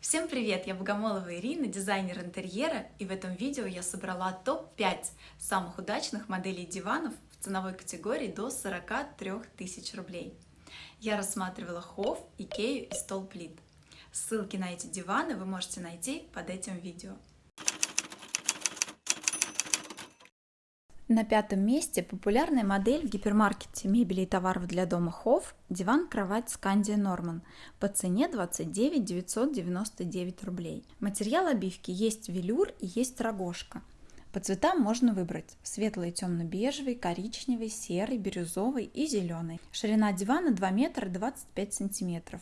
Всем привет! Я Богомолова Ирина, дизайнер интерьера, и в этом видео я собрала топ-5 самых удачных моделей диванов в ценовой категории до 43 тысяч рублей. Я рассматривала Хофф, Икею и Столплит. Ссылки на эти диваны вы можете найти под этим видео. На пятом месте популярная модель в гипермаркете мебели и товаров для дома Хофф – диван-кровать Скандия Норман по цене 29 999 рублей. Материал обивки есть велюр и есть рогожка. По цветам можно выбрать светлый, темно-бежевый, коричневый, серый, бирюзовый и зеленый. Ширина дивана 2 метра 25 сантиметров.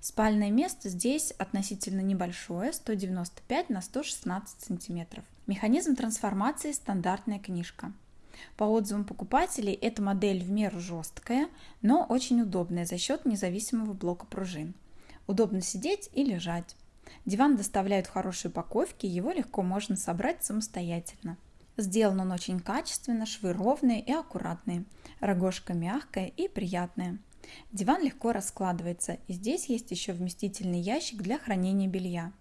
Спальное место здесь относительно небольшое, 195 на 116 сантиметров. Механизм трансформации – стандартная книжка. По отзывам покупателей, эта модель в меру жесткая, но очень удобная за счет независимого блока пружин. Удобно сидеть и лежать. Диван доставляют в хорошей упаковке, его легко можно собрать самостоятельно. Сделан он очень качественно, швы ровные и аккуратные, рогожка мягкая и приятная. Диван легко раскладывается, и здесь есть еще вместительный ящик для хранения белья.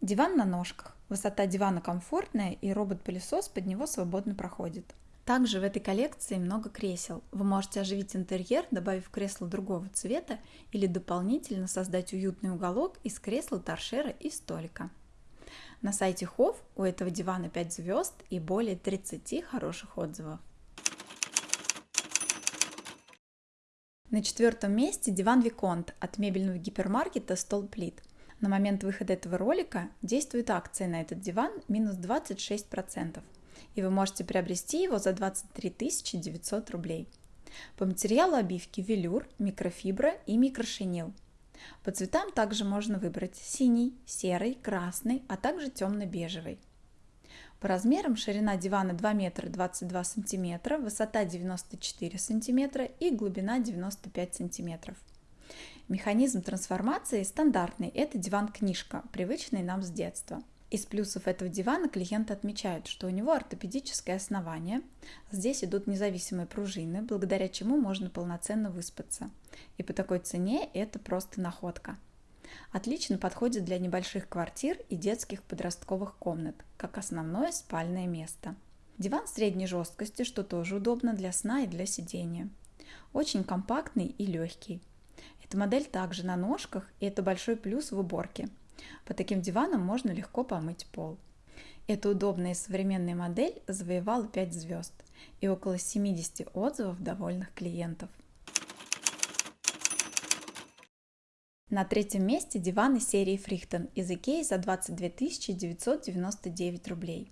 Диван на ножках. Высота дивана комфортная, и робот-пылесос под него свободно проходит. Также в этой коллекции много кресел. Вы можете оживить интерьер, добавив кресло другого цвета или дополнительно создать уютный уголок из кресла, торшера и столика. На сайте Хофф у этого дивана 5 звезд и более 30 хороших отзывов. На четвертом месте диван Виконт от мебельного гипермаркета Столплит. На момент выхода этого ролика действует акция на этот диван минус 26% и вы можете приобрести его за 23 900 рублей. По материалу обивки велюр, микрофибра и микрошинил. По цветам также можно выбрать синий, серый, красный, а также темно-бежевый. По размерам ширина дивана 2 метра 22 сантиметра, высота 94 сантиметра и глубина 95 сантиметров. Механизм трансформации стандартный, это диван-книжка, привычный нам с детства – из плюсов этого дивана клиенты отмечают, что у него ортопедическое основание, здесь идут независимые пружины, благодаря чему можно полноценно выспаться. И по такой цене это просто находка. Отлично подходит для небольших квартир и детских подростковых комнат, как основное спальное место. Диван средней жесткости, что тоже удобно для сна и для сидения. Очень компактный и легкий. Эта модель также на ножках, и это большой плюс в уборке – по таким диванам можно легко помыть пол. Эта удобная и современная модель завоевала 5 звезд и около 70 отзывов довольных клиентов. На третьем месте диваны серии Фрихтон из Икеи за 22 999 рублей.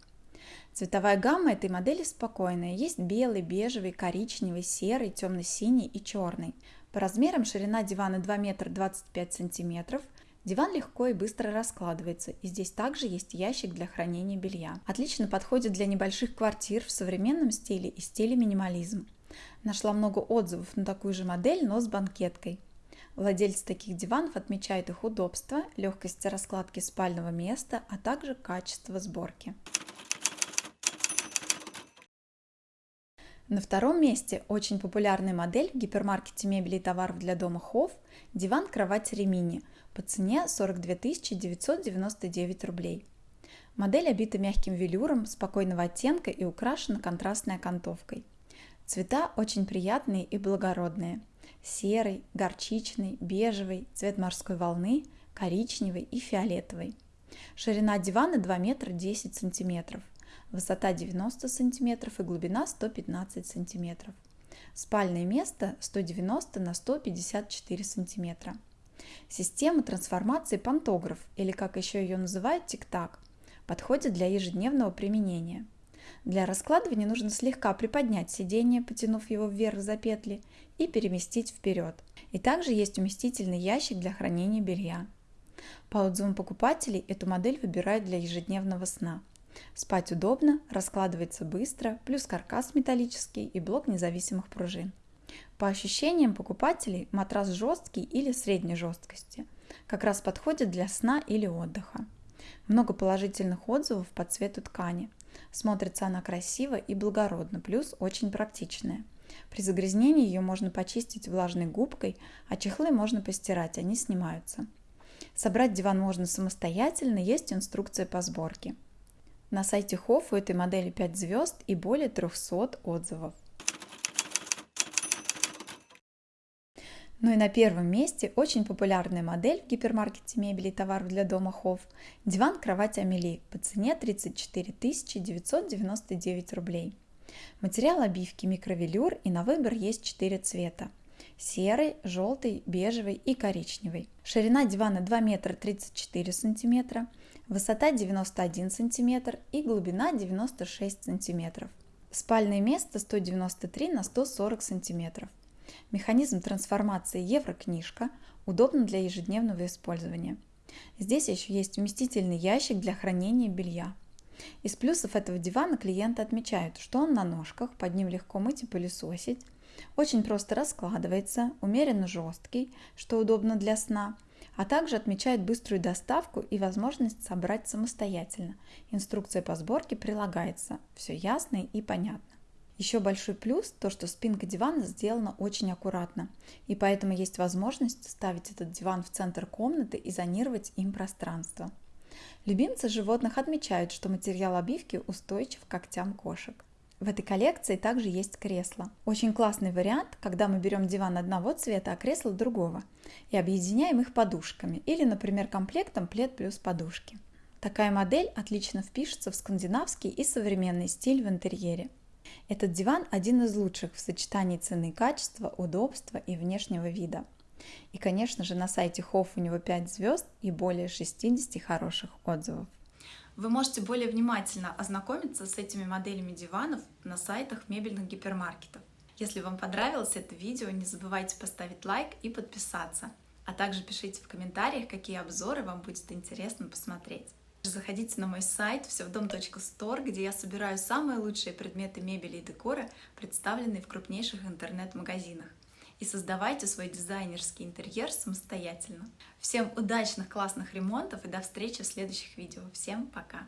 Цветовая гамма этой модели спокойная. Есть белый, бежевый, коричневый, серый, темно-синий и черный. По размерам ширина дивана 2 метра 25 сантиметров, Диван легко и быстро раскладывается, и здесь также есть ящик для хранения белья. Отлично подходит для небольших квартир в современном стиле и стиле минимализм. Нашла много отзывов на такую же модель, но с банкеткой. Владельцы таких диванов отмечают их удобство, легкость раскладки спального места, а также качество сборки. На втором месте очень популярная модель в гипермаркете мебели и товаров для дома Хофф – диван-кровать Ремини по цене 42 999 рублей. Модель обита мягким велюром спокойного оттенка и украшена контрастной окантовкой. Цвета очень приятные и благородные. Серый, горчичный, бежевый, цвет морской волны, коричневый и фиолетовый. Ширина дивана 2 метра 10 сантиметров высота 90 см и глубина 115 см. Спальное место 190 на 154 см. Система трансформации пантограф, или как еще ее называют тик-так, подходит для ежедневного применения. Для раскладывания нужно слегка приподнять сиденье, потянув его вверх за петли, и переместить вперед. И также есть уместительный ящик для хранения белья. По отзывам покупателей, эту модель выбирают для ежедневного сна – Спать удобно, раскладывается быстро, плюс каркас металлический и блок независимых пружин. По ощущениям покупателей матрас жесткий или средней жесткости. Как раз подходит для сна или отдыха. Много положительных отзывов по цвету ткани. Смотрится она красиво и благородно, плюс очень практичная. При загрязнении ее можно почистить влажной губкой, а чехлы можно постирать, они снимаются. Собрать диван можно самостоятельно, есть инструкция по сборке. На сайте Хофф у этой модели 5 звезд и более 300 отзывов. Ну и на первом месте очень популярная модель в гипермаркете мебели и товаров для дома Хофф – диван-кровать Амели по цене 34 999 рублей. Материал обивки микровелюр и на выбор есть 4 цвета – серый, желтый, бежевый и коричневый. Ширина дивана 2 метра 34 сантиметра, высота 91 сантиметр и глубина 96 сантиметров. Спальное место 193 на 140 сантиметров. Механизм трансформации Еврокнижка удобно для ежедневного использования. Здесь еще есть вместительный ящик для хранения белья. Из плюсов этого дивана клиенты отмечают, что он на ножках, под ним легко мыть и пылесосить, очень просто раскладывается, умеренно жесткий, что удобно для сна, а также отмечают быструю доставку и возможность собрать самостоятельно. Инструкция по сборке прилагается. Все ясно и понятно. Еще большой плюс то, что спинка дивана сделана очень аккуратно, и поэтому есть возможность ставить этот диван в центр комнаты и зонировать им пространство. Любимцы животных отмечают, что материал обивки устойчив к когтям кошек. В этой коллекции также есть кресло. Очень классный вариант, когда мы берем диван одного цвета, а кресло другого, и объединяем их подушками, или, например, комплектом плед плюс подушки. Такая модель отлично впишется в скандинавский и современный стиль в интерьере. Этот диван один из лучших в сочетании цены качества, удобства и внешнего вида. И, конечно же, на сайте Хофф у него 5 звезд и более 60 хороших отзывов. Вы можете более внимательно ознакомиться с этими моделями диванов на сайтах мебельных гипермаркетов. Если вам понравилось это видео, не забывайте поставить лайк и подписаться. А также пишите в комментариях, какие обзоры вам будет интересно посмотреть. Заходите на мой сайт всевдом.стор, где я собираю самые лучшие предметы мебели и декора, представленные в крупнейших интернет-магазинах. И создавайте свой дизайнерский интерьер самостоятельно. Всем удачных, классных ремонтов и до встречи в следующих видео. Всем пока!